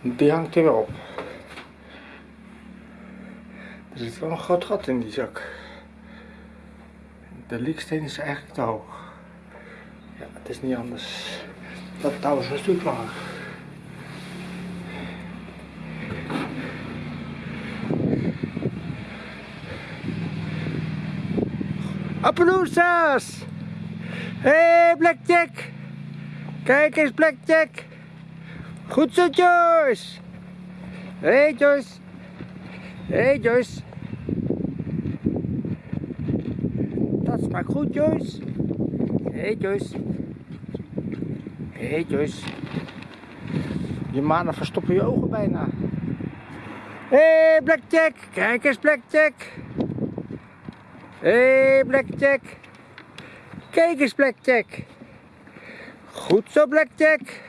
Die hangt er op. Er zit wel een groot gat in die zak. De lieksteen is eigenlijk te hoog. Ja, het is niet anders. Dat touw is een stuk langer. Appaloosas! Hé, hey, Blackjack! Kijk eens, Blackjack! Goed zo, Joyce! Hé, hey, Joyce! Hé, hey, Joyce! Dat smaakt goed, Joyce! Hé, hey, Joyce! Hé, hey, Joyce! Je manen verstoppen je ogen bijna. Hé, hey, Blackjack! Kijk eens, Blackjack! Hé, hey, Blackjack! Kijk eens, Blackjack! Goed zo, Blackjack!